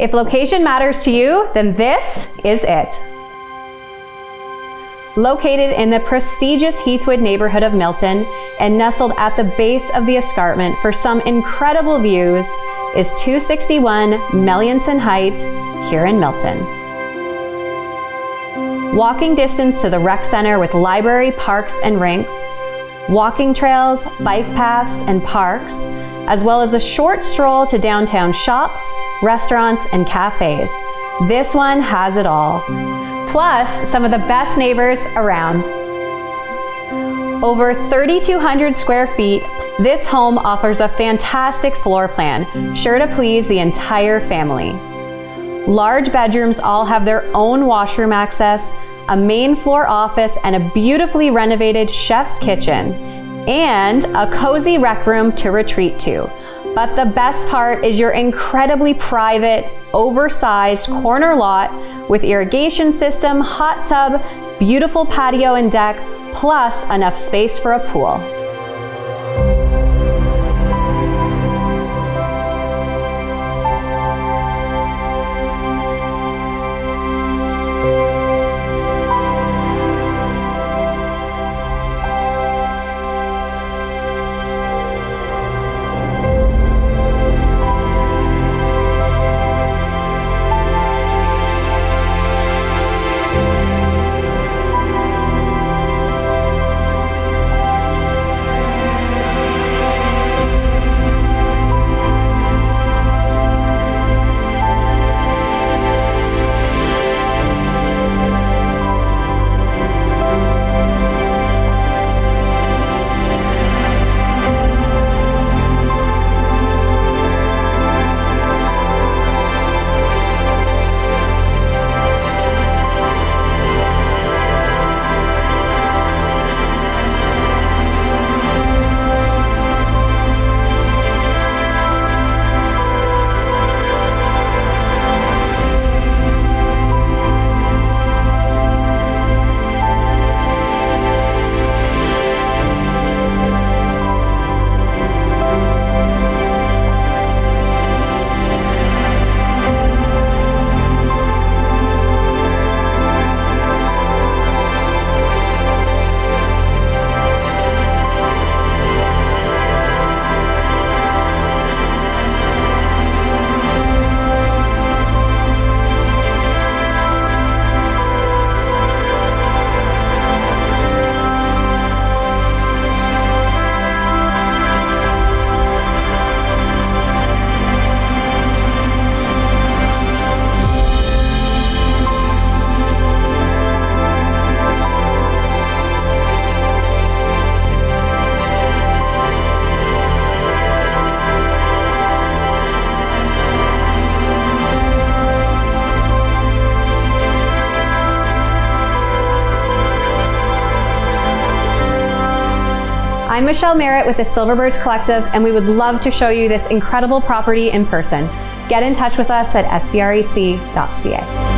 If location matters to you, then this is it. Located in the prestigious Heathwood neighborhood of Milton and nestled at the base of the escarpment for some incredible views is 261 Melianson Heights here in Milton. Walking distance to the rec center with library, parks, and rinks, walking trails, bike paths, and parks, as well as a short stroll to downtown shops, restaurants, and cafes. This one has it all. Plus, some of the best neighbors around. Over 3,200 square feet, this home offers a fantastic floor plan, sure to please the entire family. Large bedrooms all have their own washroom access, a main floor office, and a beautifully renovated chef's kitchen, and a cozy rec room to retreat to. But the best part is your incredibly private, oversized corner lot with irrigation system, hot tub, beautiful patio and deck, plus enough space for a pool. I'm Michelle Merritt with the Silverbirds Collective, and we would love to show you this incredible property in person. Get in touch with us at sbrec.ca.